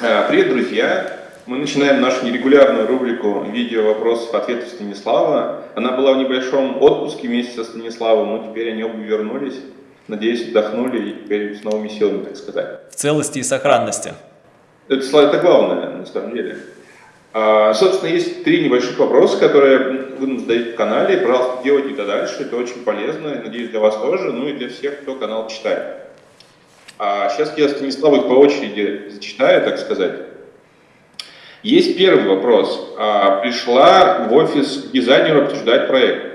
А, привет, друзья! Мы начинаем нашу нерегулярную рубрику «Видео вопросов ответов Станислава». Она была в небольшом отпуске вместе со Станиславом, но теперь они оба вернулись. Надеюсь, отдохнули и теперь с новыми силами, так сказать. В целости и сохранности. Это, это главное, на самом деле. А, собственно, есть три небольших вопроса, которые вы нам задаете в канале. Пожалуйста, делайте это дальше. Это очень полезно, надеюсь, для вас тоже, ну и для всех, кто канал читает. А сейчас я Станиславу их по очереди зачитаю, так сказать. Есть первый вопрос. А, пришла в офис к дизайнеру обсуждать проект.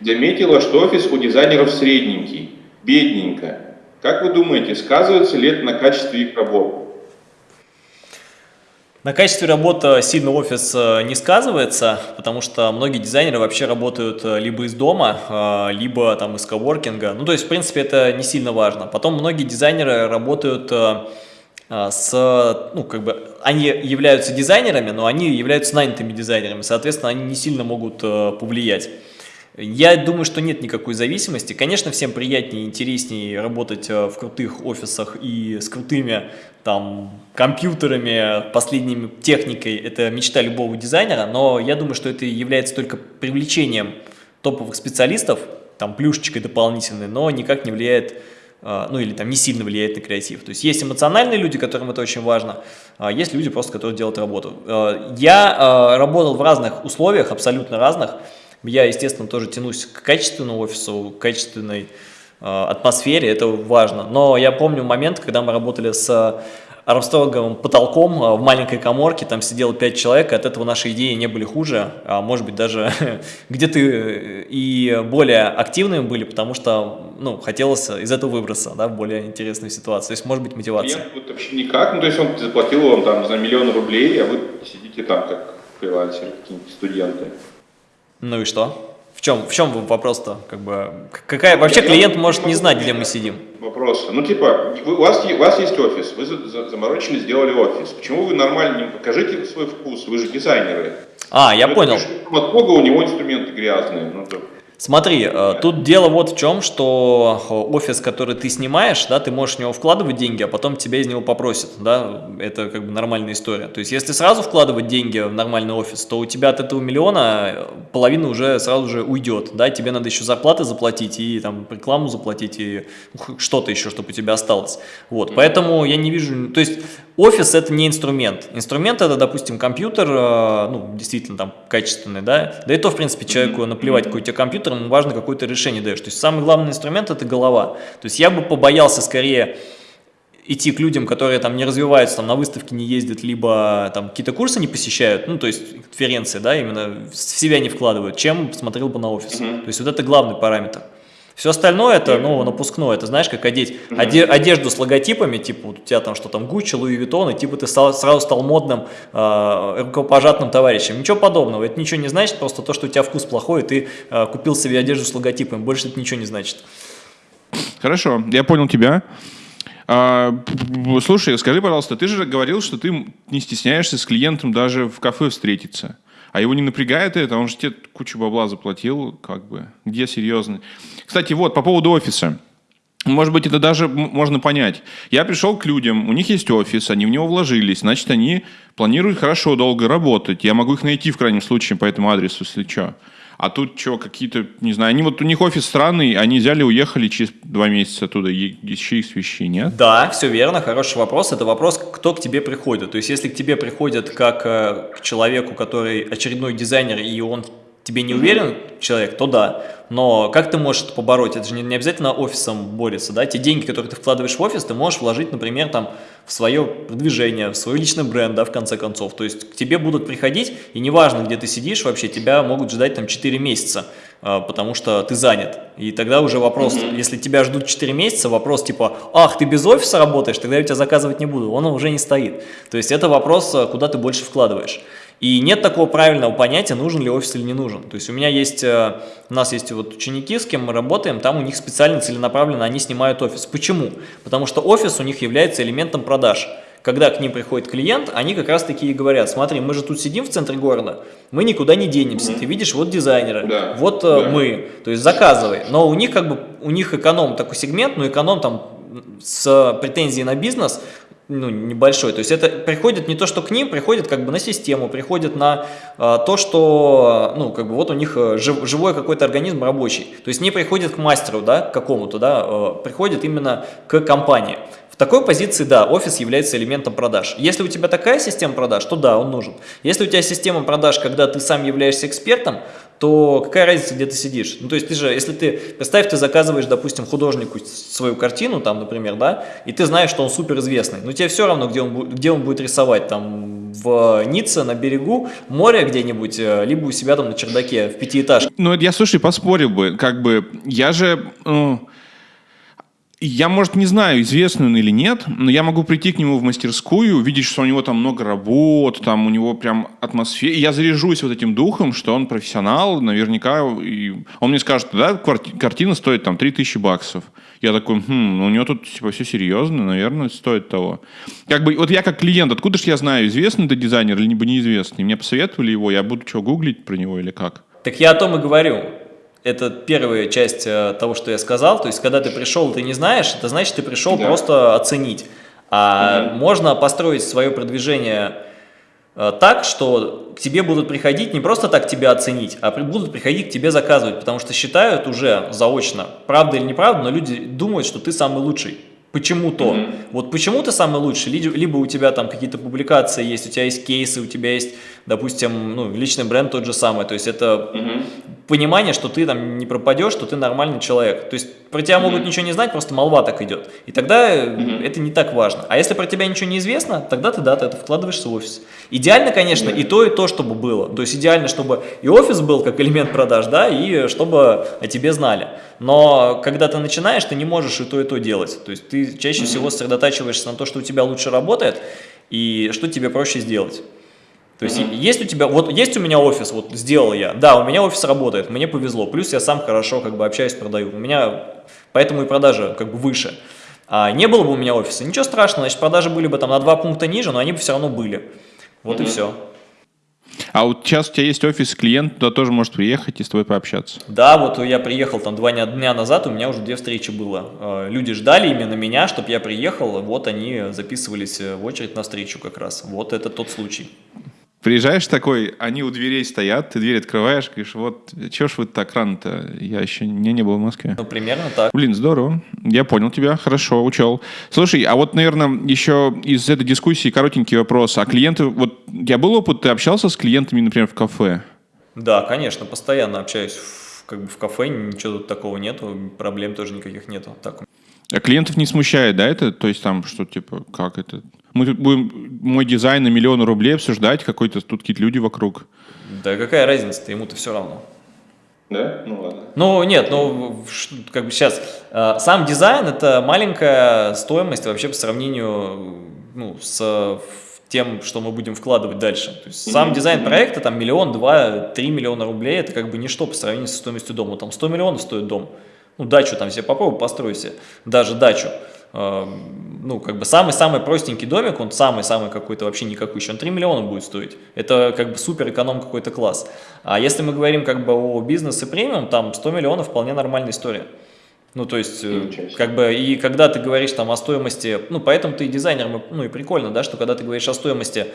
Заметила, что офис у дизайнеров средненький, бедненько. Как вы думаете, сказывается ли это на качестве их работы? На качестве работы сильно офис э, не сказывается, потому что многие дизайнеры вообще работают э, либо из дома, э, либо там из коворкинга. Ну, то есть, в принципе, это не сильно важно. Потом многие дизайнеры работают с, ну, как бы, они являются дизайнерами, но они являются нанятыми дизайнерами, соответственно, они не сильно могут повлиять. Я думаю, что нет никакой зависимости. Конечно, всем приятнее и интереснее работать э, в крутых офисах и с крутыми там компьютерами, последними техникой. Это мечта любого дизайнера, но я думаю, что это является только привлечением топовых специалистов, там плюшечкой дополнительной, но никак не влияет э, ну или там не сильно влияет на креатив. То есть есть эмоциональные люди, которым это очень важно, а есть люди просто, которые делают работу. Э, я работал в разных условиях, абсолютно разных, я, естественно, тоже тянусь к качественному офису, к качественной э, атмосфере, это важно. Но я помню момент, когда мы работали с армстронговым потолком в маленькой коморке, там сидело 5 человек, и от этого наши идеи не были хуже, а может быть даже где-то и более активными были, потому что ну, хотелось из этого выбраться, да, в более интересную ситуацию. То есть может быть мотивация. Клиент вот вообще никак, ну то есть он заплатил вам там за миллион рублей, а вы сидите там как фрилансеры, какие-нибудь студенты. Ну и что? В чем, в чем вопрос-то? Как бы, какая, вообще я клиент может не знать, где мы сидим. Вопрос. Ну типа, вы, у, вас, у вас есть офис, вы заморочили, сделали офис. Почему вы нормально не покажите свой вкус? Вы же дизайнеры. А, я вы понял. От Бога у него инструменты грязные. Ну, то... Смотри, э, тут дело вот в чем, что офис, который ты снимаешь, да, ты можешь в него вкладывать деньги, а потом тебя из него попросят, да, это как бы нормальная история. То есть, если сразу вкладывать деньги в нормальный офис, то у тебя от этого миллиона э, половина уже сразу же уйдет, да, тебе надо еще зарплаты заплатить и там рекламу заплатить и что-то еще, чтобы у тебя осталось. Вот, поэтому я не вижу, то есть, Офис это не инструмент. Инструмент это, допустим, компьютер, э, ну, действительно там качественный, да. Да и то, в принципе, человеку наплевать, какой у тебя компьютер, ему важно, какое то решение даешь. То есть самый главный инструмент это голова. То есть я бы побоялся скорее идти к людям, которые там не развиваются, там на выставке не ездят, либо там какие-то курсы не посещают, ну, то есть конференции, да, именно в себя не вкладывают, чем смотрел бы на офис. Mm -hmm. То есть вот это главный параметр. Все остальное это, ну, напускное, это знаешь, как одеть оде, одежду с логотипами, типа вот у тебя там что там Гуччи, Луи Виттон, и типа ты сразу стал модным э, рукопожатным товарищем. Ничего подобного, это ничего не значит, просто то, что у тебя вкус плохой, и ты э, купил себе одежду с логотипами, больше это ничего не значит. Хорошо, я понял тебя. А, слушай, скажи, пожалуйста, ты же говорил, что ты не стесняешься с клиентом даже в кафе встретиться. А его не напрягает это, он же тебе кучу бабла заплатил, как бы. Где серьезно? Кстати, вот, по поводу офиса. Может быть, это даже можно понять. Я пришел к людям, у них есть офис, они в него вложились, значит, они планируют хорошо, долго работать. Я могу их найти в крайнем случае по этому адресу, если что. А тут что, какие-то, не знаю, они вот у них офис странный, они взяли, уехали через два месяца оттуда, еще их вещи, нет? Да, все верно, хороший вопрос. Это вопрос, кто к тебе приходит. То есть, если к тебе приходят как э, к человеку, который очередной дизайнер, и он тебе не уверен человек, то да. Но как ты можешь это побороть? Это же не, не обязательно офисом борется, да? Те деньги, которые ты вкладываешь в офис, ты можешь вложить, например, там, в свое продвижение, в свой личный бренд, да, в конце концов. То есть к тебе будут приходить, и неважно, где ты сидишь вообще, тебя могут ждать там 4 месяца, а, потому что ты занят. И тогда уже вопрос, mm -hmm. если тебя ждут 4 месяца, вопрос типа, ах, ты без офиса работаешь, тогда я тебя заказывать не буду, он уже не стоит. То есть это вопрос, а, куда ты больше вкладываешь. И нет такого правильного понятия, нужен ли офис или не нужен. То есть у меня есть, э, у нас есть вот ученики, с кем мы работаем, там у них специально целенаправленно они снимают офис. Почему? Потому что офис у них является элементом продаж. Когда к ним приходит клиент, они как раз таки и говорят, смотри, мы же тут сидим в центре города, мы никуда не денемся, ты видишь, вот дизайнеры, да, вот э, да. мы, то есть заказывай. Но у них как бы, у них эконом такой сегмент, но эконом там с претензией на бизнес, ну, небольшой. То есть это приходит не то, что к ним, приходит как бы на систему, приходит на э, то, что, ну, как бы вот у них э, жив, живой какой-то организм рабочий. То есть не приходит к мастеру, да, к какому-то, да, э, приходит именно к компании. В такой позиции, да, офис является элементом продаж. Если у тебя такая система продаж, то да, он нужен. Если у тебя система продаж, когда ты сам являешься экспертом, то какая разница, где ты сидишь? Ну, то есть ты же, если ты, представь, ты заказываешь, допустим, художнику свою картину, там, например, да, и ты знаешь, что он супер известный, но тебе все равно, где он, где он будет рисовать, там, в Ницце, на берегу моря где-нибудь, э, либо у себя там на чердаке в пятиэтажке. Ну, я, слушай, поспорил бы, как бы, я же... Ну... Я, может, не знаю, известный он или нет, но я могу прийти к нему в мастерскую, увидеть, что у него там много работ, там у него прям атмосфера. Я заряжусь вот этим духом, что он профессионал, наверняка. И он мне скажет, да, картина стоит там 3000 баксов. Я такой, хм, ну у него тут типа все серьезно, наверное, стоит того. Как бы, вот я как клиент, откуда же я знаю, известный это дизайнер или неизвестный? Мне посоветовали его, я буду что, гуглить про него или как? Так я о том и говорю это первая часть э, того, что я сказал. То есть, когда ты пришел, ты не знаешь, это значит, ты пришел да. просто оценить. А угу. можно построить свое продвижение э, так, что к тебе будут приходить не просто так тебя оценить, а будут приходить к тебе заказывать, потому что считают уже заочно, правда или неправда, но люди думают, что ты самый лучший. Почему-то. Mm -hmm. Вот почему ты самый лучший, либо у тебя там какие-то публикации есть, у тебя есть кейсы, у тебя есть, допустим, ну, личный бренд тот же самый. То есть это mm -hmm. понимание, что ты там не пропадешь, что ты нормальный человек. То есть про тебя mm -hmm. могут ничего не знать, просто молва так идет. И тогда mm -hmm. это не так важно. А если про тебя ничего не известно, тогда ты, да, ты это вкладываешься в офис. Идеально, конечно, -hmm. и то, и то, чтобы было. То есть идеально, чтобы и офис был как элемент продаж, да, и чтобы о тебе знали. Но когда ты начинаешь, ты не можешь и то, и то делать. То есть ты чаще всего сосредотачиваешься на то, что у тебя лучше работает, и что тебе проще сделать. То есть mm -hmm. есть у тебя, вот есть у меня офис, вот сделал я, да, у меня офис работает, мне повезло, плюс я сам хорошо как бы общаюсь, продаю, у меня поэтому и продажи как бы выше. А не было бы у меня офиса, ничего страшного, значит продажи были бы там на два пункта ниже, но они бы все равно были. Вот mm -hmm. и все. А вот сейчас у тебя есть офис, клиент туда тоже может приехать и с тобой пообщаться. Да, вот я приехал там два дня назад, у меня уже две встречи было. Э, люди ждали именно меня, чтобы я приехал, вот они записывались в очередь на встречу как раз. Вот это тот случай. Приезжаешь такой, они у дверей стоят, ты дверь открываешь, говоришь, вот, чего ж вы так рано-то? Я еще не, не был в Москве. Ну, примерно так. Блин, здорово. Я понял тебя, хорошо, учел. Слушай, а вот, наверное, еще из этой дискуссии коротенький вопрос. А клиенты, вот, я был опыт, ты общался с клиентами, например, в кафе? Да, конечно, постоянно общаюсь в, как бы в кафе, ничего тут такого нету, проблем тоже никаких нету. Так. А клиентов не смущает, да, это? То есть там, что, типа, как это? Мы тут будем мой дизайн на миллион рублей обсуждать, какой-то тут какие-то люди вокруг. Да какая разница-то, ему-то все равно. Да? Ну ладно. Ну нет, ну как бы сейчас, э, сам дизайн это маленькая стоимость вообще по сравнению ну, с тем, что мы будем вкладывать дальше. То есть сам дизайн проекта, там миллион, два, три миллиона рублей, это как бы ничто по сравнению со стоимостью дома. Там 100 миллионов стоит дом. Ну дачу там себе попробуй постройся, даже дачу. Эм, ну, как бы самый-самый простенький домик, он самый-самый какой-то вообще никакой, еще он 3 миллиона будет стоить. Это как бы супер эконом какой-то класс. А если мы говорим как бы о бизнесе премиум, там 100 миллионов вполне нормальная история. Ну, то есть, э, как бы, и когда ты говоришь там о стоимости, ну, поэтому ты дизайнер, ну, и прикольно, да, что когда ты говоришь о стоимости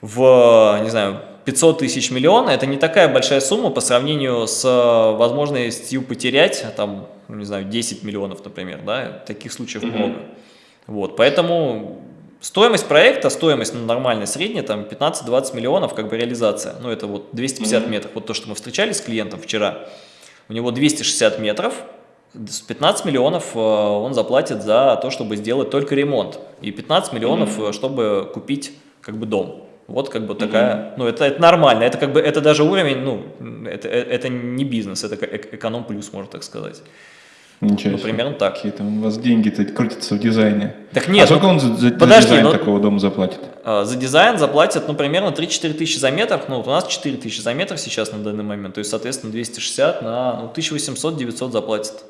в, не знаю, 500 тысяч миллиона, это не такая большая сумма по сравнению с возможностью потерять, там, ну, не знаю, 10 миллионов, например, да, таких случаев mm -hmm. много. Вот, поэтому стоимость проекта, стоимость ну, нормальная, средняя, там 15-20 миллионов, как бы реализация, ну, это вот 250 mm -hmm. метров, вот то, что мы встречались с клиентом вчера, у него 260 метров, с 15 миллионов э, он заплатит за то, чтобы сделать только ремонт, и 15 миллионов, mm -hmm. чтобы купить как бы дом. Вот как бы такая, mm -hmm. ну это, это нормально, это как бы, это даже уровень, ну, это, э, это не бизнес, это эконом плюс, можно так сказать. Ничего ну, примерно так. Какие там у вас деньги-то крутятся в дизайне. Так нет. А сколько ну, он за, за, подожди, дизайн ну, такого дома заплатит? А, за дизайн заплатят, ну, примерно 3-4 тысячи за метр. Ну, вот у нас 4 тысячи за метр сейчас на данный момент. То есть, соответственно, 260 на ну, 1800-900 заплатят.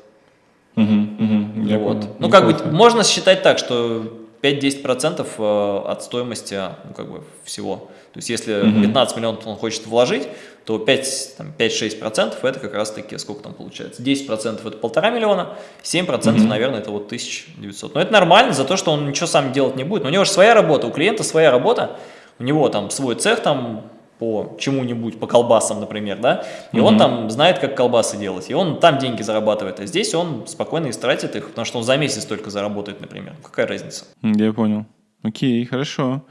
Угу, угу, вот. Ну, как бы, можно считать так, что 5-10% э, от стоимости ну, как бы всего. То есть если mm -hmm. 15 миллионов он хочет вложить, то 5-6% это как раз таки, сколько там получается, 10% это полтора миллиона, 7% mm -hmm. наверное это вот 1900. Но это нормально за то, что он ничего сам делать не будет. Но у него же своя работа, у клиента своя работа, у него там свой цех там по чему-нибудь, по колбасам, например, да, и угу. он там знает, как колбасы делать, и он там деньги зарабатывает, а здесь он спокойно истратит их, потому что он за месяц только заработает, например. Какая разница? Я понял. Окей, хорошо.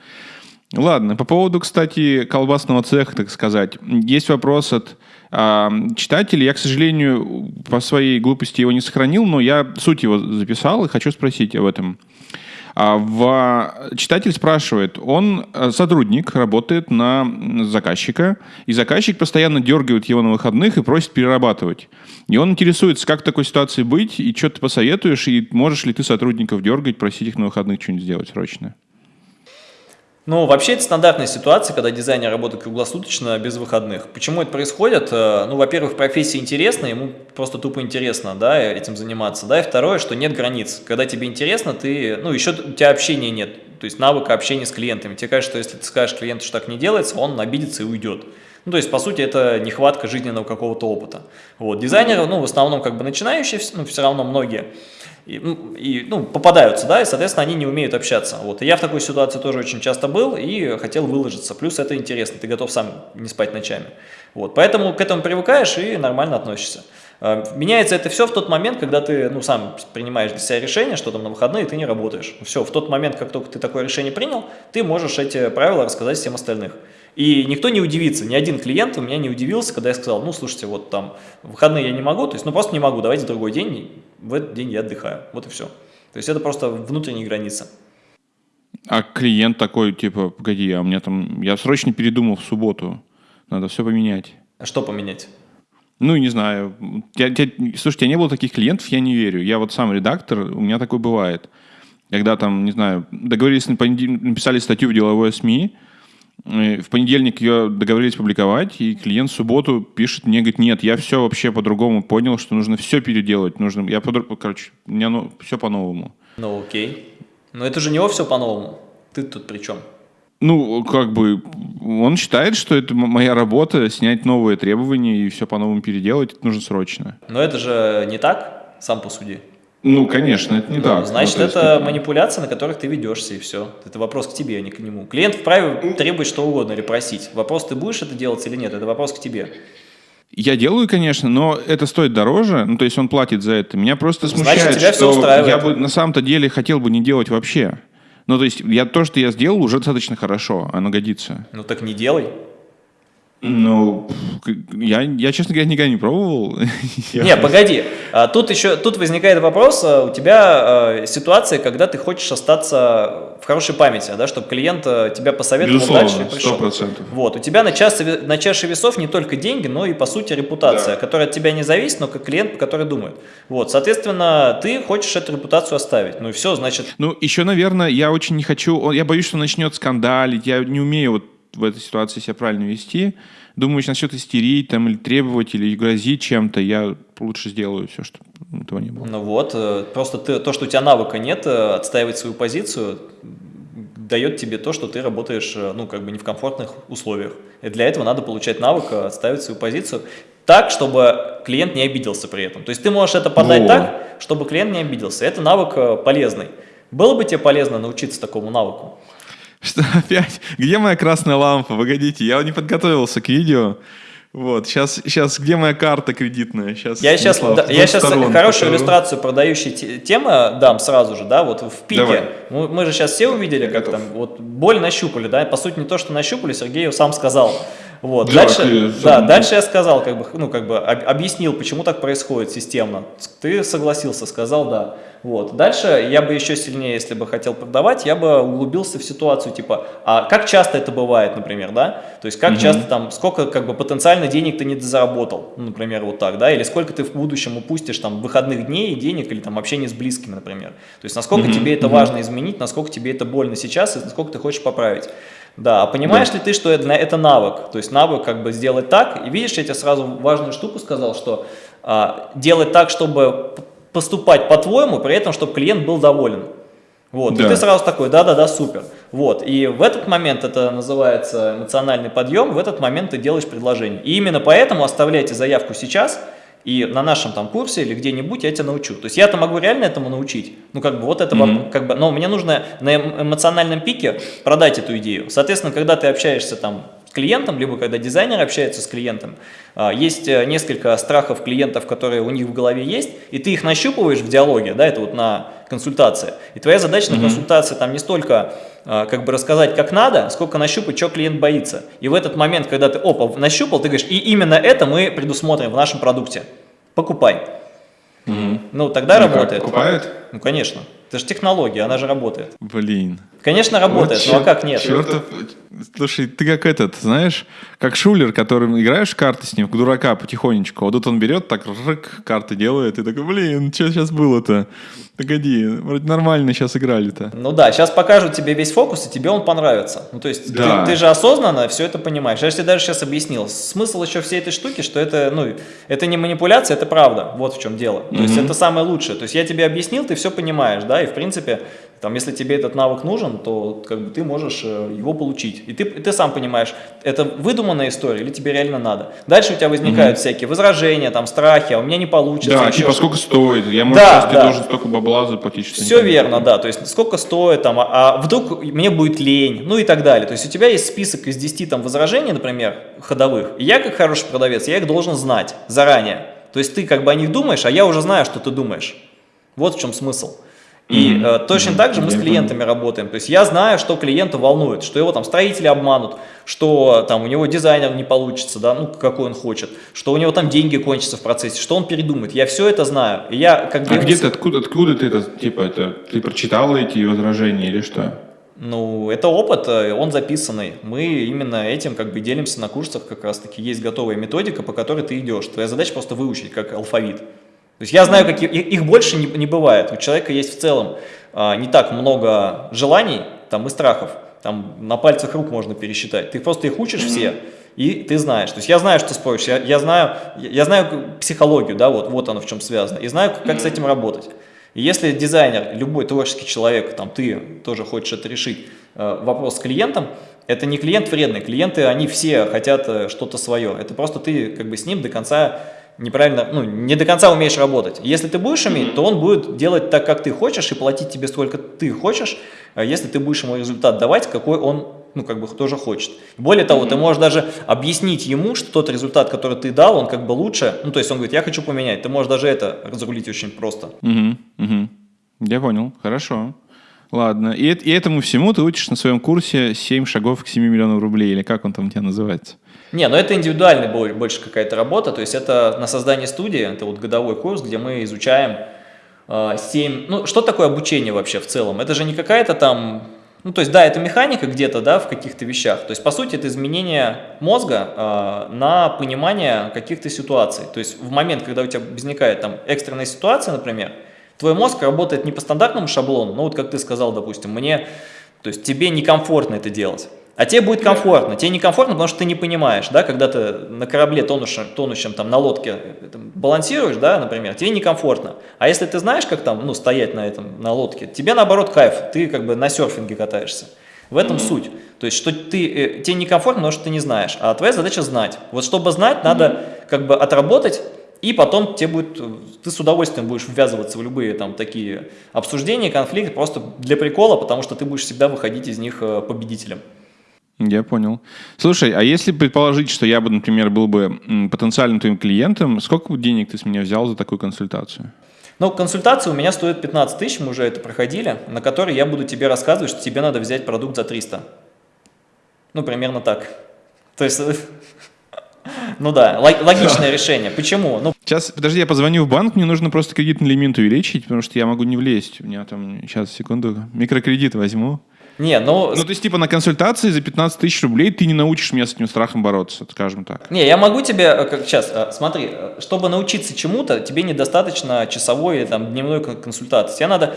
Ладно, по поводу, кстати, колбасного цеха, так сказать, есть вопрос от э, читателей. Я, к сожалению, по своей глупости его не сохранил, но я суть его записал и хочу спросить об этом. А в... Читатель спрашивает, он э, сотрудник, работает на заказчика, и заказчик постоянно дергает его на выходных и просит перерабатывать. И он интересуется, как в такой ситуации быть, и что ты посоветуешь, и можешь ли ты сотрудников дергать, просить их на выходных что-нибудь сделать срочно. Ну, вообще это стандартная ситуация, когда дизайнер работает круглосуточно без выходных. Почему это происходит? Э, ну, во-первых, профессия интересна, ему просто тупо интересно, да, этим заниматься, да, и второе, что нет границ. Когда тебе интересно, ты, ну, еще у тебя общения нет, то есть навыка общения с клиентами. Тебе кажется, что если ты скажешь клиенту, что так не делается, он обидится и уйдет. Ну, то есть, по сути, это нехватка жизненного какого-то опыта. Вот, дизайнеры, ну, в основном, как бы начинающие, ну, все равно многие, и, ну, и, ну, попадаются, да, и, соответственно, они не умеют общаться. Вот. И я в такой ситуации тоже очень часто был и хотел выложиться. Плюс это интересно, ты готов сам не спать ночами. Вот. Поэтому к этому привыкаешь и нормально относишься. А, меняется это все в тот момент, когда ты ну, сам принимаешь для себя решение, что там на выходные ты не работаешь. Все, в тот момент, как только ты такое решение принял, ты можешь эти правила рассказать всем остальных. И никто не удивится, ни один клиент у меня не удивился, когда я сказал, ну, слушайте, вот там выходные я не могу, то есть, ну, просто не могу, давайте другой день, в этот день я отдыхаю, вот и все. То есть, это просто внутренняя граница. А клиент такой, типа, погоди, а у меня там, я срочно передумал в субботу, надо все поменять. А что поменять? Ну, не знаю. Я, я, слушайте, у меня не было таких клиентов, я не верю. Я вот сам редактор, у меня такое бывает. Когда там, не знаю, договорились, написали статью в деловое СМИ, в понедельник ее договорились публиковать, и клиент в субботу пишет мне, говорит, нет, я все вообще по-другому понял, что нужно все переделать. Нужно, я по короче, у меня ну, все по-новому. Ну окей. Но это же не все по-новому. Ты тут при чем? Ну, как бы, он считает, что это моя работа, снять новые требования и все по-новому переделать, это нужно срочно. Но это же не так, сам по суде. Ну, конечно, это не ну, так. Значит, ну, это есть... манипуляция, на которых ты ведешься, и все. Это вопрос к тебе, а не к нему. Клиент вправе требовать что угодно или просить. Вопрос, ты будешь это делать или нет, это вопрос к тебе. Я делаю, конечно, но это стоит дороже, ну, то есть он платит за это. Меня просто смущает, Значит, тебя что все я бы на самом-то деле хотел бы не делать вообще. Ну, то есть я, то, что я сделал, уже достаточно хорошо, оно годится. Ну, так не делай. Ну, я, я, честно говоря, никогда не пробовал. Не, погоди. А, тут еще тут возникает вопрос. А, у тебя а, ситуация, когда ты хочешь остаться в хорошей памяти, да, чтобы клиент тебя посоветовал Безусловно, дальше и пришел. 100%. Вот. У тебя на, чаше, на чаше весов не только деньги, но и, по сути, репутация, да. которая от тебя не зависит, но как клиент, который думает. Вот. Соответственно, ты хочешь эту репутацию оставить. Ну и все, значит... Ну, еще, наверное, я очень не хочу... Я боюсь, что начнет скандалить. Я не умею вот в этой ситуации себя правильно вести. Думаю, если начнет истерить там, или требовать, или грозить чем-то, я лучше сделаю все, чтобы этого не было. Ну вот, э, просто ты, то, что у тебя навыка нет, э, отстаивать свою позицию, дает тебе то, что ты работаешь, э, ну, как бы не в комфортных условиях. И для этого надо получать навык, отставить свою позицию так, чтобы клиент не обиделся при этом. То есть ты можешь это подать Во. так, чтобы клиент не обиделся. Это навык полезный. Было бы тебе полезно научиться такому навыку? Что опять? Где моя красная лампа? Погодите, я не подготовился к видео. Вот, сейчас, сейчас где моя карта кредитная? Сейчас, я сейчас, да, я сейчас хорошую покажу. иллюстрацию продающей темы дам сразу же, да, вот в пике. Мы, мы же сейчас все увидели, я как готов. там, вот боль нащупали, да, по сути не то, что нащупали, Сергей ее сам сказал. Вот. Дальше, да, дальше я сказал, как бы, ну, как бы объяснил, почему так происходит системно. Ты согласился, сказал да. Вот. Дальше я бы еще сильнее, если бы хотел продавать, я бы углубился в ситуацию, типа, а как часто это бывает, например, да? То есть, как угу. часто там, сколько как бы потенциально денег ты не заработал, ну, например, вот так, да? Или сколько ты в будущем упустишь там выходных дней, денег или там общение с близкими, например. То есть, насколько угу. тебе это угу. важно изменить, насколько тебе это больно сейчас и насколько ты хочешь поправить. Да, а понимаешь да. ли ты, что это, это навык? То есть навык как бы сделать так. И видишь, я тебе сразу важную штуку сказал, что а, делать так, чтобы поступать по-твоему, при этом, чтобы клиент был доволен. Вот, Да. и ты сразу такой, да-да-да, супер. Вот, и в этот момент это называется эмоциональный подъем, в этот момент ты делаешь предложение. И именно поэтому оставляйте заявку сейчас, и на нашем там курсе или где-нибудь я тебя научу. То есть я-то могу реально этому научить. Ну, как бы вот это, Мгм. как бы, но мне нужно на эм- эмоциональном пике продать эту идею. Соответственно, когда ты общаешься там клиентом, либо когда дизайнер общается с клиентом, а, есть э, несколько страхов клиентов, которые у них в голове есть, и ты их нащупываешь в диалоге, да, это вот на консультации. И твоя задача на консультации там не столько а, как бы рассказать, как надо, сколько нащупать, что клиент боится. И в этот момент, когда ты, опа, нащупал, ты говоришь, и именно это мы предусмотрим в нашем продукте. Покупай. Ну, тогда Ну, работает. покупает? Ну, конечно. Это же технология, она же работает. Блин. Конечно, работает, Вот ну а как нет? чёртов- Слушай, ты как этот, знаешь, как шулер, которым играешь карты с ним, в дурака потихонечку. Вот тут он берет, так рык, карты делает, и такой, блин, что сейчас было-то? Погоди, вроде нормально сейчас играли-то. Ну да, сейчас покажут тебе весь фокус, и тебе он понравится. Ну то есть Да. ты, ты же осознанно все это понимаешь. Я же тебе даже сейчас объяснил. Смысл еще всей этой штуки, что это, ну, это не манипуляция, это правда. Вот в чем дело. То есть это самое лучшее. То есть я тебе объяснил, ты все понимаешь, да, и в принципе, там, если тебе этот навык нужен, то как бы ты можешь э, его получить. И ты, и ты сам понимаешь, это выдуманная история или тебе реально надо. Дальше у тебя возникают всякие возражения, там, страхи, а у меня не получится. Да, типа сколько стоит? Я, может, Да, сейчас ты да. должен столько бабла заплатить, что Все верно, да. То есть сколько стоит там, а, а вдруг мне будет лень, ну и так далее. То есть у тебя есть список из 10 там возражений, например, ходовых. И я как хороший продавец, я их должен знать заранее. То есть ты как бы о них думаешь, а я уже знаю, что ты думаешь. Вот в чем смысл. И Мгм. э, точно так же мы с клиентами работаем. То есть я знаю, что клиента волнует, что его там строители обманут, что там у него дизайнер не получится, да, ну какой он хочет, что у него там деньги кончатся в процессе, что он передумает. Я все это знаю. И я как бы А где ты, откуда, откуда ты это, типа, это, ты прочитал эти возражения или что? Ну, это опыт, э, он записанный. Мы именно этим как бы делимся на курсах, как раз таки есть готовая методика, по которой ты идешь. Твоя задача просто выучить, как алфавит. То есть я знаю, какие, их больше не, не бывает. У человека есть в целом а, не так много желаний там, и страхов. Там на пальцах рук можно пересчитать. Ты просто их учишь все, и ты знаешь. То есть я знаю, что споришь, я, я знаю, я я знаю психологию, да, вот, вот оно в чем связано, и знаю, как с этим работать. И если дизайнер, любой творческий человек, там ты тоже хочешь это решить, э, вопрос с клиентом, это не клиент вредный, клиенты, они все хотят э, что-то свое. Это просто ты как бы с ним до конца неправильно, ну, не до конца умеешь работать. Если ты будешь уметь, то он будет делать так, как ты хочешь, и платить тебе столько ты хочешь, а если ты будешь ему результат давать, какой он ну, как бы тоже хочет. Более того, ты можешь даже объяснить ему, что тот результат, который ты дал, он как бы лучше, ну, то есть он говорит, я хочу поменять, ты можешь даже это разрулить очень просто. Угу, угу. Я понял, хорошо. Ладно, и, и этому всему ты учишь на своем курсе 7 шагов к 7 миллионам рублей, или как он там у тебя называется? Не, но это индивидуальная бо- больше какая-то работа, то есть это на создание студии, это вот годовой курс, где мы изучаем 7, ну что такое обучение вообще в целом? Это же не какая-то там, ну то есть да, это механика где-то, да, в каких-то вещах, то есть по сути это изменение мозга э, на понимание каких-то ситуаций, то есть в момент, когда у тебя возникает там экстренная ситуация, например, твой мозг работает не по стандартному шаблону, ну вот как ты сказал, допустим, мне, то есть тебе некомфортно это делать. А тебе будет комфортно. Тебе некомфортно, потому что ты не понимаешь, да, когда ты на корабле тонущем, тонущем там на лодке э, там, балансируешь, да, например, тебе некомфортно. А если ты знаешь, как там, ну, стоять на этом, на лодке, тебе наоборот кайф, ты как бы на серфинге катаешься. В этом суть. То есть, что ты, э, тебе некомфортно, потому что ты не знаешь, а твоя задача знать. Вот чтобы знать, надо как бы отработать, и потом тебе будет, э, ты с удовольствием будешь ввязываться в любые там такие обсуждения, конфликты, просто для прикола, потому что ты будешь всегда выходить из них э, победителем. Я понял. Слушай, а если предположить, что я бы, например, был бы потенциальным твоим клиентом, сколько денег ты с меня взял за такую консультацию? Ну, консультация у меня стоит 15 тысяч, мы уже это проходили, на которой я буду тебе рассказывать, что тебе надо взять продукт за 300. Ну, примерно так. То есть, ну да, лог- логичное решение. Почему? Ну, Сейчас, подожди, я позвоню в банк, мне нужно просто кредитный лимит увеличить, потому что я могу не влезть. У меня там, сейчас, секунду, микрокредит возьму. Не, ну, Ну, то есть, типа, на консультации за 15 тысяч рублей ты не научишь меня с этим страхом бороться, скажем так. Не, я могу тебе, э, как сейчас, э, смотри, э, чтобы научиться чему-то, тебе недостаточно часовой или там дневной кон- консультации. Тебе надо,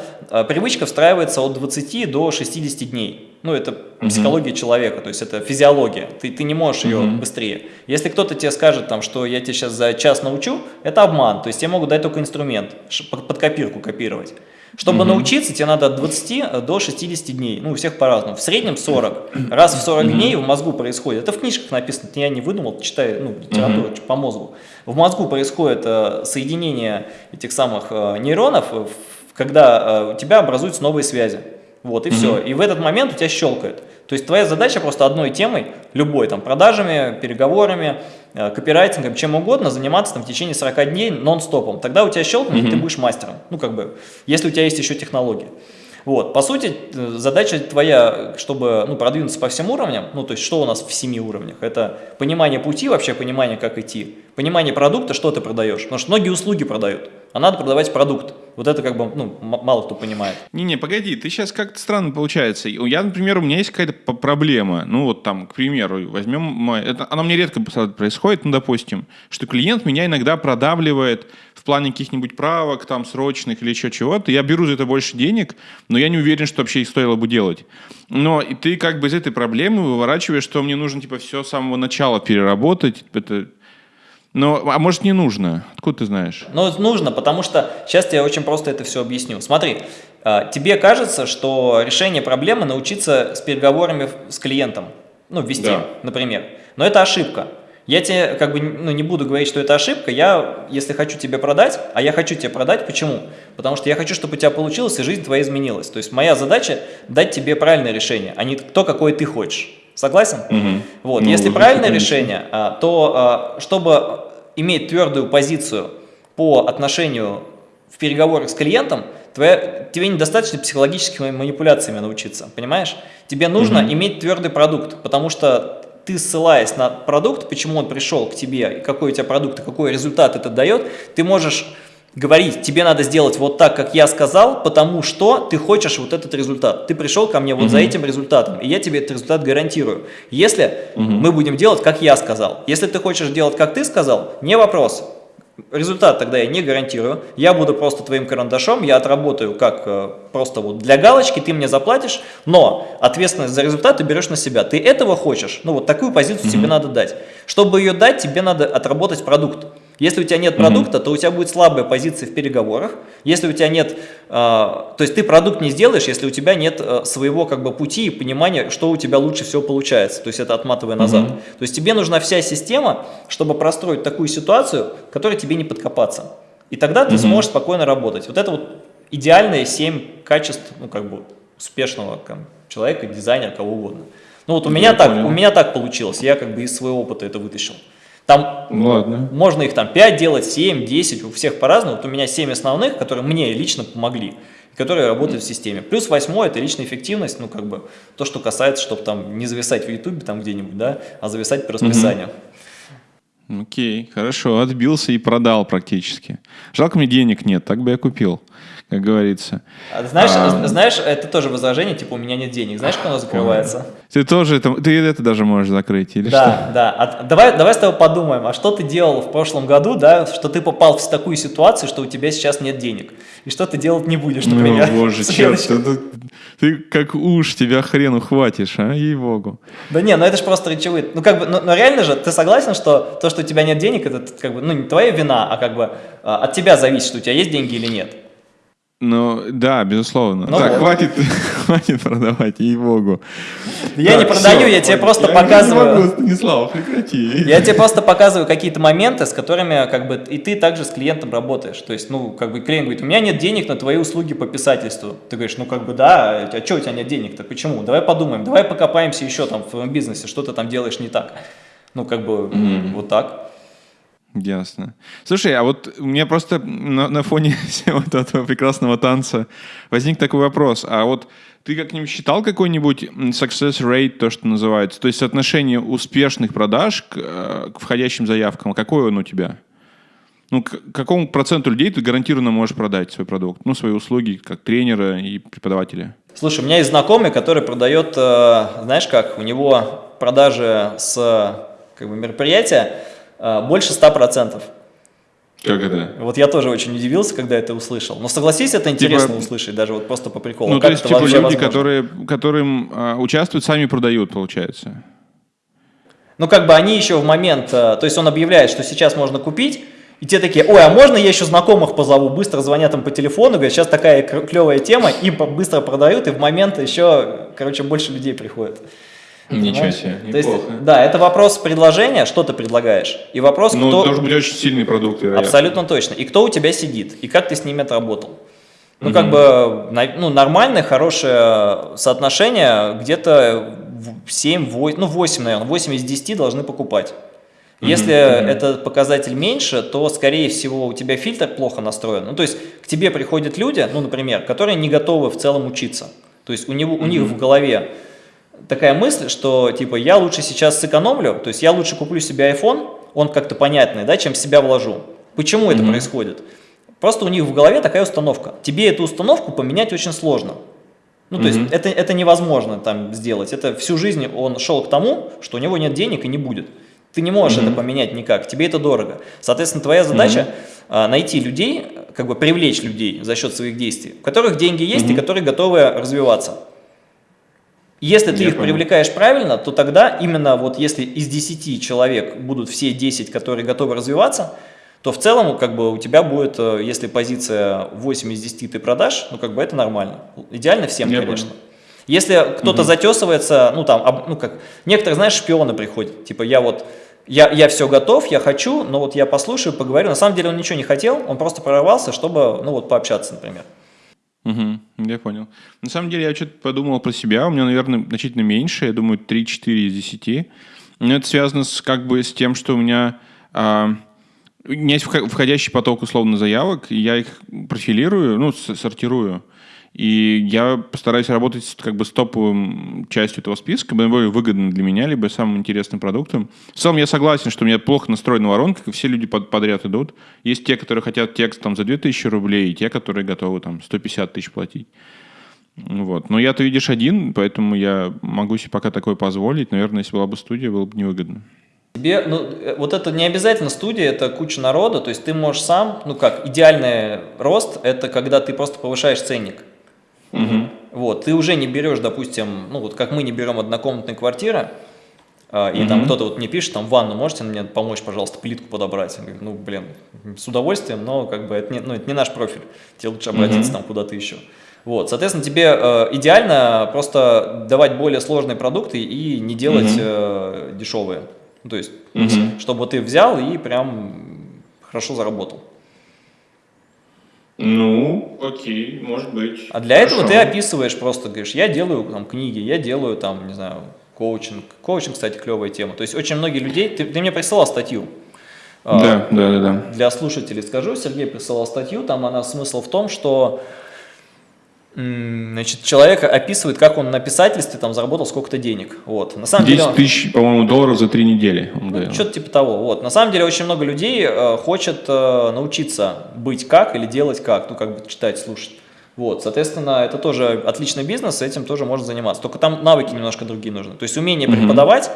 привычка встраивается от 20 до 60 дней. Ну, это психология человека, то есть это физиология. Ты, ты не можешь ее быстрее. Если кто-то тебе скажет, там, что я тебя сейчас за час научу, это обман. То есть тебе могут дать только инструмент, под копирку копировать. Чтобы угу. научиться, тебе надо от 20 до 60 дней. Ну, у всех по-разному. В среднем 40. Раз в 40 дней в мозгу происходит. Это в книжках написано, я не выдумал, читаю ну, литературу угу. по мозгу. В мозгу происходит э, соединение этих самых э, нейронов, когда э, у тебя образуются новые связи. Вот, и угу. все. И в этот момент у тебя щелкает. То есть твоя задача просто одной темой, любой, там, продажами, переговорами, э, копирайтингом, чем угодно, заниматься там в течение 40 дней нон-стопом. Тогда у тебя щелкнет, mm -hmm. и ты будешь мастером. Ну, как бы, если у тебя есть еще технологии. Вот, по сути, э, задача твоя, чтобы ну, продвинуться по всем уровням, ну, то есть, что у нас в семи уровнях, это понимание пути, вообще понимание, как идти, понимание продукта, что ты продаешь, потому что многие услуги продают, а надо продавать продукт. Вот это как бы, ну, мало кто понимает. Не-не, погоди, ты сейчас как-то странно получается. Я, например, у меня есть какая-то проблема. Ну, вот там, к примеру, возьмем... Это, она мне редко происходит, ну, допустим, что клиент меня иногда продавливает в плане каких-нибудь правок, там, срочных или еще чего-то. Я беру за это больше денег, но я не уверен, что вообще их стоило бы делать. Но и ты как бы из этой проблемы выворачиваешь, что мне нужно, типа, все с самого начала переработать. Это ну, а может не нужно? Откуда ты знаешь? Ну, нужно, потому что сейчас я очень просто это все объясню. Смотри, а, тебе кажется, что решение проблемы научиться с переговорами с клиентом, ну, ввести, да. например. Но это ошибка. Я тебе как бы ну, не буду говорить, что это ошибка. Я, если хочу тебе продать, а я хочу тебе продать, почему? Потому что я хочу, чтобы у тебя получилось и жизнь твоя изменилась. То есть моя задача дать тебе правильное решение, а не то, какое ты хочешь. Согласен? Угу. Вот, ну, если правильное решение, а, то а, чтобы иметь твердую позицию по отношению в переговорах с клиентом, твоя, тебе недостаточно психологическими манипуляциями научиться, понимаешь? Тебе нужно угу. иметь твердый продукт, потому что ты ссылаясь на продукт, почему он пришел к тебе, какой у тебя продукт, и какой результат это дает, ты можешь говорить, тебе надо сделать вот так, как я сказал, потому что ты хочешь вот этот результат. Ты пришел ко мне вот угу. за этим результатом, и я тебе этот результат гарантирую. Если угу. мы будем делать, как я сказал, если ты хочешь делать, как ты сказал, не вопрос. Результат тогда я не гарантирую, я буду просто твоим карандашом, я отработаю как э, просто вот для галочки, ты мне заплатишь, но ответственность за результат ты берешь на себя. Ты этого хочешь? Ну вот такую позицию mm -hmm. тебе надо дать. Чтобы ее дать, тебе надо отработать продукт. Если у тебя нет продукта, то у тебя будет слабая позиция в переговорах. Если у тебя нет, э, то есть ты продукт не сделаешь, если у тебя нет э, своего как бы пути и понимания, что у тебя лучше всего получается. То есть это отматывая назад. То есть тебе нужна вся система, чтобы простроить такую ситуацию, которой тебе не подкопаться. И тогда ты сможешь спокойно работать. Вот это вот идеальные 7 качеств, ну как бы успешного там, человека, дизайнера, кого угодно. Ну вот у меня, так, у меня так получилось, я как бы из своего опыта это вытащил. Там ну, Ладно. можно их там 5 делать, 7, 10, у всех по-разному. Вот у меня 7 основных, которые мне лично помогли, которые работают в системе. Плюс восьмой – это личная эффективность, ну как бы то, что касается, чтобы там не зависать в ютубе там где-нибудь, да, а зависать по расписанию. Окей, хорошо, отбился и продал практически. Жалко мне денег нет, так бы я купил как говорится. А, знаешь, а, знаешь, это тоже возражение, типа, у меня нет денег. Знаешь, как оно закрывается? Ты тоже, это, ты это даже можешь закрыть, или да, что? Да, а, давай, давай с тобой подумаем, а что ты делал в прошлом году, да, что ты попал в такую ситуацию, что у тебя сейчас нет денег, и что ты делать не будешь, например. Ну, боже, черт, ты, ты как уж тебя хрен ухватишь, а, ей-богу. Да не, ну это же просто речевые, ну как бы, ну, но реально же, ты согласен, что то, что у тебя нет денег, это как бы, ну не твоя вина, а как бы а, от тебя зависит, что у тебя есть деньги или нет. Ну, да, безусловно. Ну, так, вот. хватит, хватит продавать, ей-богу. Я так, не продаю, все, я тебе просто я показываю... Не могу, Станислав, прекрати. Я тебе просто показываю какие-то моменты, с которыми, как бы, и ты также с клиентом работаешь. То есть, ну, как бы, клиент говорит, у меня нет денег на твои услуги по писательству. Ты говоришь, ну, как бы, да, а что у тебя нет денег-то, почему? Давай подумаем, давай покопаемся еще там в твоем бизнесе, что ты там делаешь не так. Ну, как бы, mm -hmm. вот так. Ясно. Слушай, а вот у меня просто на, на фоне всего этого прекрасного танца возник такой вопрос. А вот ты как-нибудь считал какой-нибудь success rate, то, что называется? То есть соотношение успешных продаж к, э, к входящим заявкам. Какое он у тебя? Ну, к какому проценту людей ты гарантированно можешь продать свой продукт? Ну, свои услуги как тренера и преподавателя. Слушай, у меня есть знакомый, который продает, э, знаешь как, у него продажи с как бы, мероприятия а, больше 100%. Как это? Вот я тоже очень удивился, когда это услышал. Но согласись, это интересно типа, услышать, даже вот просто по приколу. Ну, как то есть, типа, люди, возможно? которые, которым а, участвуют, сами продают, получается. Ну, как бы они еще в момент, а, то есть он объявляет, что сейчас можно купить, И те такие, ой, а можно я еще знакомых позову? Быстро звонят им по телефону, говорят, сейчас такая клевая тема, и быстро продают, и в момент еще, короче, больше людей приходит. Ничего себе, То есть, да, это вопрос предложения, что ты предлагаешь, и вопрос, ну, кто... должен быть очень сильный продукт, вероятно. Абсолютно точно. И кто у тебя сидит, и как ты с ними отработал. Ну, как бы, ну, нормальное, хорошее соотношение, где-то 7, 8, ну, 8, наверное, 8 из 10 должны покупать. Если mm -hmm. этот показатель меньше, то, скорее всего, у тебя фильтр плохо настроен. Ну, то есть, к тебе приходят люди, ну, например, которые не готовы в целом учиться. То есть, у, него, у mm -hmm. них в голове такая мысль, что, типа, я лучше сейчас сэкономлю, то есть, я лучше куплю себе iPhone, он как-то понятный, да, чем себя вложу. Почему mm -hmm. это происходит? Просто у них в голове такая установка. Тебе эту установку поменять очень сложно. Ну, то mm -hmm. есть, это, это невозможно там сделать. Это всю жизнь он шел к тому, что у него нет денег и не будет. Ты не можешь mm -hmm. это поменять никак, тебе это дорого. Соответственно, твоя задача mm -hmm. а, найти людей, как бы привлечь людей за счет своих действий, у которых деньги есть mm -hmm. и которые готовы развиваться. Если ты Я их понял. привлекаешь правильно, то тогда именно вот если из 10 человек будут все 10, которые готовы развиваться, то в целом как бы у тебя будет, э, если позиция 8 из 10 ты продашь, ну как бы это нормально. Идеально всем, Я конечно. Понял. Если кто-то угу. затесывается, ну там, ну как, некоторые, знаешь, шпионы приходят, типа я вот я, я все готов, я хочу, но вот я послушаю, поговорю. На самом деле он ничего не хотел, он просто прорвался, чтобы, ну вот, пообщаться, например. Угу, я понял. На самом деле я что-то подумал про себя, у меня, наверное, значительно меньше, я думаю, 3-4 из 10. Но это связано с, как бы с тем, что у меня... А, у меня есть входящий поток условно заявок, и я их профилирую, ну, сортирую. И я постараюсь работать как бы с топовым частью этого списка, более выгодно для меня, либо самым интересным продуктом. В целом я согласен, что у меня плохо настроена воронка, как все люди под, подряд идут. Есть те, которые хотят текст там за 2000 рублей, и те, которые готовы там 150 тысяч платить. Вот. Но я, ты видишь, один, поэтому я могу себе пока такое позволить. Наверное, если была бы студия, было бы невыгодно. Тебе, ну, вот это не обязательно студия, это куча народа, то есть ты можешь сам, ну как, идеальный рост, это когда ты просто повышаешь ценник. Угу. Вот, ты уже не берешь, допустим, ну вот как мы не берем однокомнатные квартиры, а, и угу. там кто-то вот мне пишет, там, ванну можете мне помочь, пожалуйста, плитку подобрать? Я говорю, ну, блин, с удовольствием, но как бы это не, ну, это не наш профиль, тебе лучше обратиться угу. там куда-то еще. Вот, соответственно, тебе э, идеально просто давать более сложные продукты и не делать угу. э, дешевые. Ну, то есть, угу. чтобы ты взял и прям хорошо заработал. Ну, окей, может быть. А для Хорошо. этого ты описываешь просто, говоришь, я делаю там книги, я делаю там, не знаю, коучинг. Коучинг, кстати, клевая тема. То есть очень многие людей, ты, ты мне присылал статью. Да, а, да, да, да. Для слушателей скажу, Сергей присылал статью, там она смысл в том, что Значит, человек описывает, как он на писательстве там заработал сколько-то денег. Вот. На самом 10 деле, тысяч, по-моему, долларов за три недели. Ну, Что-то типа того. Вот. На самом деле очень много людей э, хочет э, научиться быть как или делать как, ну как бы читать, слушать. Вот, соответственно, это тоже отличный бизнес, этим тоже можно заниматься. Только там навыки немножко другие нужны. То есть умение преподавать,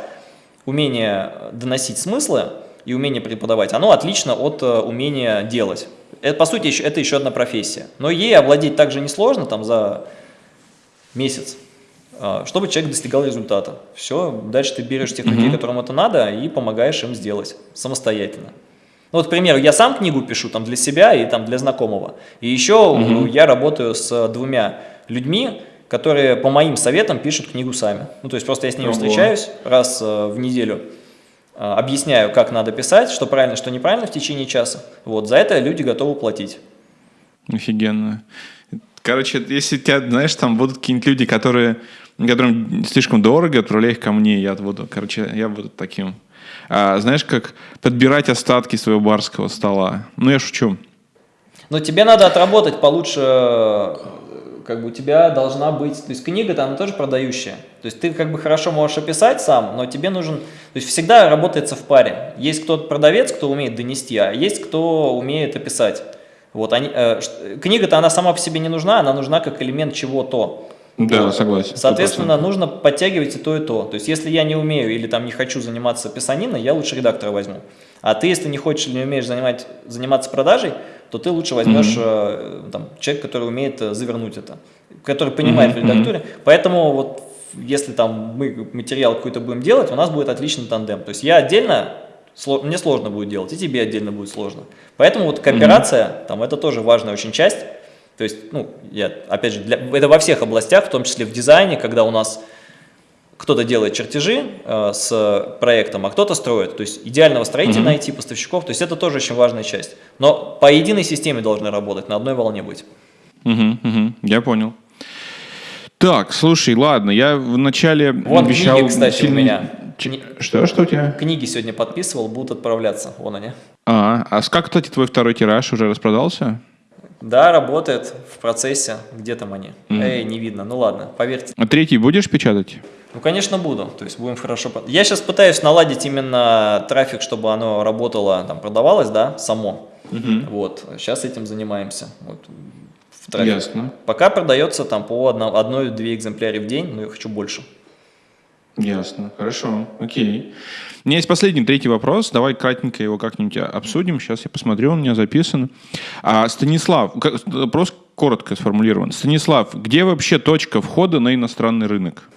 умение доносить смыслы и умение преподавать, оно отлично от э, умения делать. Это, по сути, это еще одна профессия. Но ей овладеть также несложно, там, за месяц, а, чтобы человек достигал результата. Все, дальше ты берешь тех людей, которым это надо, и помогаешь им сделать самостоятельно. Ну, вот, к примеру, я сам книгу пишу там для себя и там для знакомого. И еще угу. я работаю с двумя людьми, которые по моим советам пишут книгу сами. Ну, то есть просто я с ними Ого. встречаюсь раз э, в неделю, объясняю, как надо писать, что правильно, что неправильно в течение часа. Вот, за это люди готовы платить. Офигенно. Короче, если тебя, знаешь, там будут какие-нибудь люди, которые, которым слишком дорого, отправляй их ко мне, я буду, короче, я буду таким. А, знаешь, как подбирать остатки своего барского стола. Ну, я шучу. Но тебе надо отработать получше как бы у тебя должна быть, то есть книга-то она тоже продающая. То есть ты как бы хорошо можешь описать сам, но тебе нужен, то есть всегда работается в паре. Есть кто-то продавец, кто умеет донести, а есть кто умеет описать. Вот они, э, книга-то она сама по себе не нужна, она нужна как элемент чего-то. Да, согласен. Соответственно, 100%. нужно подтягивать и то, и то. То есть, если я не умею или там не хочу заниматься писаниной, я лучше редактора возьму. А ты, если не хочешь или не умеешь занимать, заниматься продажей, то ты лучше возьмешь mm -hmm. там, человек, который умеет э, завернуть это, который понимает mm -hmm. в редактуре. Поэтому вот если там мы материал какой-то будем делать, у нас будет отличный тандем. То есть я отдельно мне сложно будет делать, и тебе отдельно будет сложно. Поэтому вот кооперация, mm -hmm. там, это тоже важная очень часть. То есть, ну, я, опять же, для, это во всех областях, в том числе в дизайне, когда у нас кто-то делает чертежи э, с проектом, а кто-то строит. То есть идеального строителя mm -hmm. найти, поставщиков. То есть это тоже очень важная часть. Но по единой системе должны работать, на одной волне быть. Угу, угу, я понял. Так, слушай, ладно, я вначале Вон обещал... книги, кстати, сильный... у меня. Кни... Что, что у тебя? Книги сегодня подписывал, будут отправляться, вон они. А, а как, кстати, твой второй тираж уже распродался? Да, работает в процессе. Где там они? Mm. Эй, не видно. Ну ладно, поверьте. А третий будешь печатать? Ну, конечно, буду. То есть будем хорошо... Я сейчас пытаюсь наладить именно трафик, чтобы оно работало, там, продавалось, да, само. Угу. Вот, сейчас этим занимаемся. Вот, в трафик. Ясно. Пока продается там по одной-две экземпляры в день, но я хочу больше. Ясно, хорошо, окей. У меня есть последний, третий вопрос. Давай кратенько его как-нибудь обсудим. Сейчас я посмотрю, он у меня записан. А, Станислав, вопрос коротко сформулирован. Станислав, где вообще точка входа на иностранный рынок?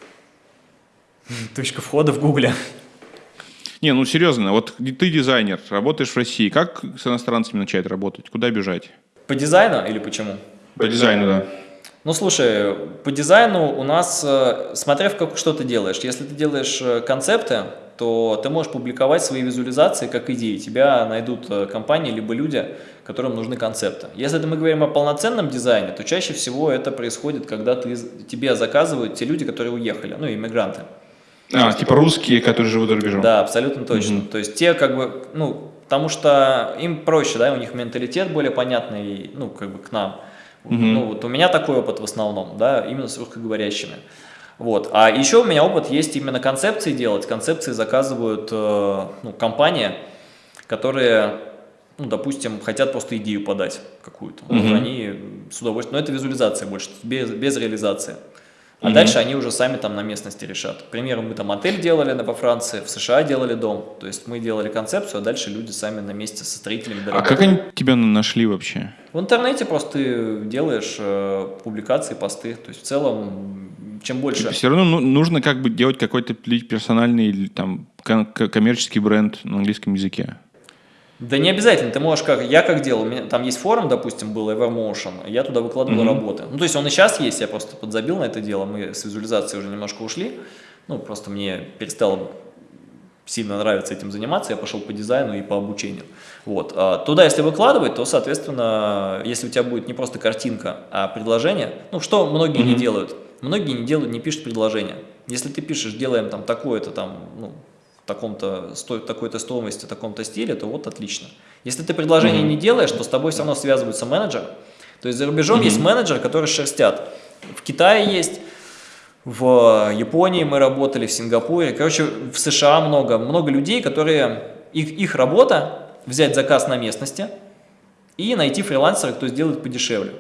Точка входа в Гугле. Не, ну серьезно, вот ты дизайнер, работаешь в России, как с иностранцами начать работать? Куда бежать? По дизайну или почему? По дизайну, да. Ну, слушай, по дизайну у нас, э, смотря в как, что ты делаешь, если ты делаешь э, концепты, то ты можешь публиковать свои визуализации как идеи. Тебя найдут э, компании либо люди, которым нужны концепты. Если мы говорим о полноценном дизайне, то чаще всего это происходит, когда ты, тебе заказывают те люди, которые уехали, ну, иммигранты. А, типа русские, которые живут за рубежом. Да, абсолютно точно. Угу. То есть те как бы, ну, потому что им проще, да, у них менталитет более понятный, ну, как бы к нам. Угу. Ну, вот у меня такой опыт в основном, да, именно с русскоговорящими. Вот. А еще у меня опыт есть именно концепции делать. Концепции заказывают э, ну, компании, которые, ну, допустим, хотят просто идею подать какую-то. Угу. Вот они с удовольствием, но это визуализация больше, без, без реализации. А угу. дальше они уже сами там на местности решат. К примеру, мы там отель делали во Франции, в США делали дом. То есть мы делали концепцию, а дальше люди сами на месте со строителями доработали. А как они тебя нашли вообще? В интернете просто ты делаешь э, публикации, посты. То есть в целом, чем больше... Все равно ну, нужно как бы делать какой-то персональный там коммерческий бренд на английском языке. Да не обязательно, ты можешь как, я как делал, меня, там есть форум, допустим, был Evermotion, я туда выкладывал mm -hmm. работы. Ну, то есть он и сейчас есть, я просто подзабил на это дело, мы с визуализацией уже немножко ушли, ну, просто мне перестало сильно нравится этим заниматься, я пошел по дизайну и по обучению. Вот. А туда, если выкладывать, то, соответственно, если у тебя будет не просто картинка, а предложение, ну, что многие mm -hmm. не делают? Многие не делают, не пишут предложение. Если ты пишешь, делаем там такое-то там, ну, таком-то, такой-то стоимости, таком-то стиле, то вот отлично. Если ты предложение mm -hmm. не делаешь, то с тобой все равно связывается менеджер. То есть за рубежом mm -hmm. есть менеджеры, которые шерстят. В Китае есть, в Японии мы работали, в Сингапуре. Короче, в США много, много людей, которые, их, их работа взять заказ на местности и найти фрилансера, кто сделает подешевле.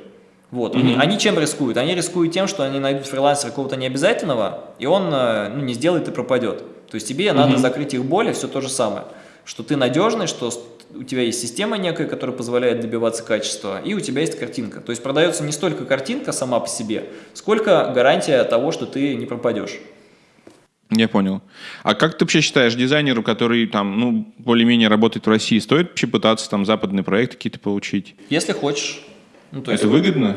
Вот. Mm -hmm. Они чем рискуют? Они рискуют тем, что они найдут фрилансера какого-то необязательного, и он э, ну, не сделает и пропадет. То есть тебе угу. надо закрыть их боли, все то же самое. Что ты надежный, что у тебя есть система некая, которая позволяет добиваться качества, и у тебя есть картинка. То есть продается не столько картинка сама по себе, сколько гарантия того, что ты не пропадешь. Я понял. А как ты вообще считаешь, дизайнеру, который там, ну, более-менее работает в России, стоит вообще пытаться там западные проекты какие-то получить? Если хочешь. Ну, то есть, Это выгодно?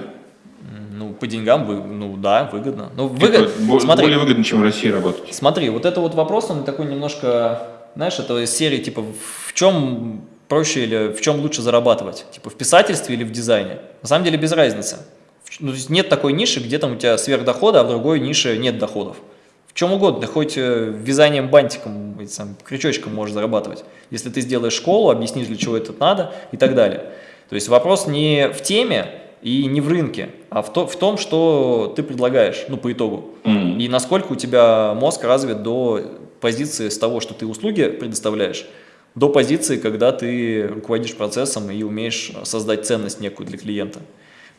Ну, по деньгам, ну да, выгодно. Ну, выгод... Типа, смотри, более выгодно, чем в России работать. Смотри, вот это вот вопрос, он такой немножко, знаешь, это из серии, типа, в чем проще или в чем лучше зарабатывать? Типа, в писательстве или в дизайне? На самом деле без разницы. Ну, нет такой ниши, где там у тебя сверхдохода, а в другой нише нет доходов. В чем угодно, хоть э, вязанием бантиком, сам, крючочком можешь зарабатывать. Если ты сделаешь школу, объяснишь, для чего это надо и так далее. То есть вопрос не в теме, и не в рынке, а в, то, в том, что ты предлагаешь, ну, по итогу. Mm -hmm. И насколько у тебя мозг развит до позиции с того, что ты услуги предоставляешь, до позиции, когда ты руководишь процессом и умеешь создать ценность некую для клиента.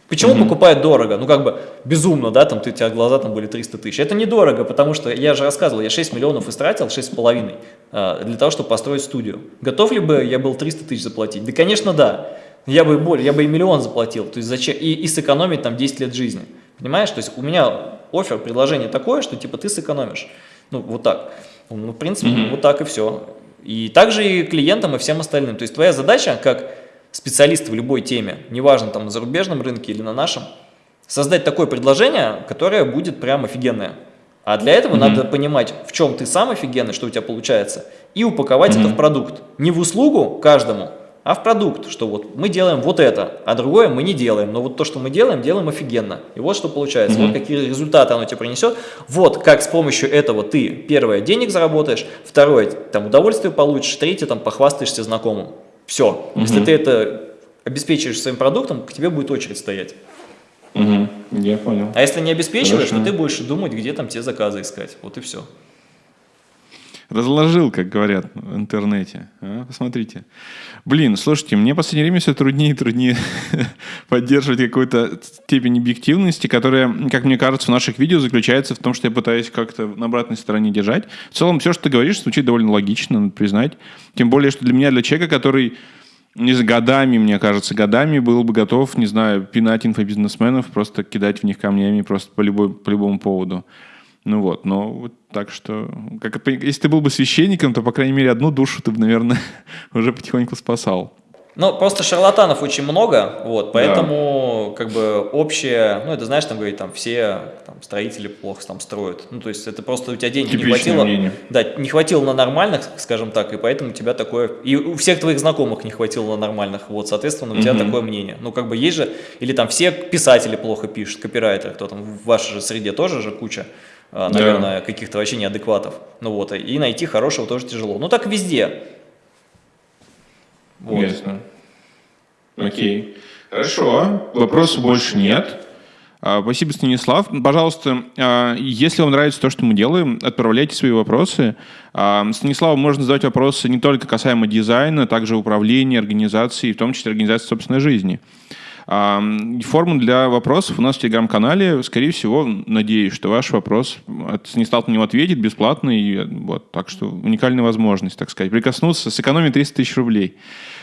Почему mm -hmm. покупают дорого? Ну, как бы безумно, да, там ты, у тебя глаза там были 300 тысяч. Это недорого, потому что, я же рассказывал, я 6 миллионов истратил, 6,5, а, для того, чтобы построить студию. Готов ли бы я был 300 тысяч заплатить? Да, конечно, да. Я бы более, я бы и миллион заплатил, то есть зачем, и, и сэкономить там 10 лет жизни. Понимаешь? То есть у меня офер, предложение такое, что типа ты сэкономишь. Ну, вот так. Ну, в принципе, mm -hmm. вот так и все. И также и клиентам, и всем остальным. То есть твоя задача, как специалиста в любой теме, неважно там на зарубежном рынке или на нашем, создать такое предложение, которое будет прям офигенное. А для этого mm -hmm. надо понимать, в чем ты сам офигенный, что у тебя получается, и упаковать mm -hmm. это в продукт. Не в услугу каждому, а в продукт, что вот мы делаем вот это, а другое мы не делаем. Но вот то, что мы делаем, делаем офигенно. И вот что получается. Mm -hmm. Вот какие результаты оно тебе принесет. Вот как с помощью этого ты, первое, денег заработаешь, второе, там удовольствие получишь, третье, там похвастаешься знакомым. Все. Mm -hmm. Если ты это обеспечиваешь своим продуктом, к тебе будет очередь стоять. Угу, я понял. А если не обеспечиваешь, Хорошо. то ты будешь думать, где там те заказы искать. Вот и все. Разложил, как говорят в интернете. А, посмотрите. Блин, слушайте, мне в последнее время все труднее и труднее поддерживать какую-то степень объективности, которая, как мне кажется, в наших видео заключается в том, что я пытаюсь как-то на обратной стороне держать. В целом, все, что ты говоришь, звучит довольно логично, надо признать. Тем более, что для меня, для человека, который не за годами, мне кажется, годами был бы готов, не знаю, пинать инфобизнесменов, просто кидать в них камнями просто по, любой, по любому поводу. Ну вот, но вот так что, как, если ты был бы священником, то, по крайней мере, одну душу ты бы, наверное, уже потихоньку спасал. Ну, просто шарлатанов очень много, вот, поэтому, да. как бы, общее, ну, это, знаешь, там, говорит, там, все там, строители плохо там строят, ну, то есть, это просто у тебя денег Типичное не хватило, мнение. да, не хватило на нормальных, скажем так, и поэтому у тебя такое, и у всех твоих знакомых не хватило на нормальных, вот, соответственно, у тебя угу. такое мнение, ну, как бы, есть же, или там все писатели плохо пишут, копирайтеры, кто там, в вашей же среде тоже же куча, наверное, да. каких-то вообще неадекватов, ну, вот, и найти хорошего тоже тяжело, ну, так везде, вот. Ясно. Окей. Хорошо. Вопросов больше нет. А, спасибо, Станислав. Пожалуйста, а, если вам нравится то, что мы делаем, отправляйте свои вопросы. А, Станиславу можно задавать вопросы не только касаемо дизайна, также управления, организации, в том числе организации собственной жизни. Форму для вопросов у нас в Телеграм-канале. Скорее всего, надеюсь, что ваш вопрос Станислав на него ответит бесплатно. И, вот, так что уникальная возможность, так сказать, прикоснуться, сэкономить 300 тысяч рублей.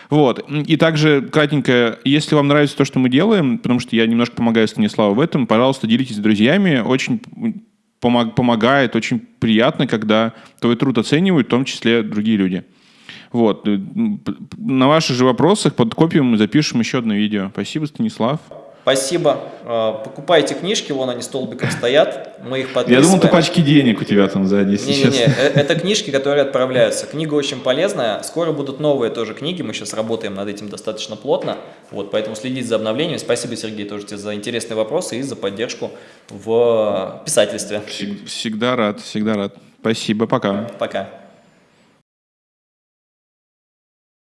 Вот. И также, кратенько, если вам нравится то, что мы делаем, потому что я немножко помогаю Станиславу в этом, пожалуйста, делитесь с друзьями. Очень помогает, очень приятно, когда твой труд оценивают, в том числе другие люди. Вот. На ваших же вопросах под копией мы запишем еще одно видео. Спасибо, Станислав. Спасибо. А, покупайте книжки, вон они столбиком стоят, мы их подписываем. Я думал, ты пачки денег у тебя там сзади сейчас. Не-не-не, э, это книжки, которые отправляются. Книга очень полезная, скоро будут новые тоже книги, мы сейчас работаем над этим достаточно плотно, вот, поэтому следите за обновлениями. Спасибо, Сергей, тоже тебе за интересные вопросы и за поддержку в писательстве. Всегда рад, всегда рад. Спасибо, пока. Пока.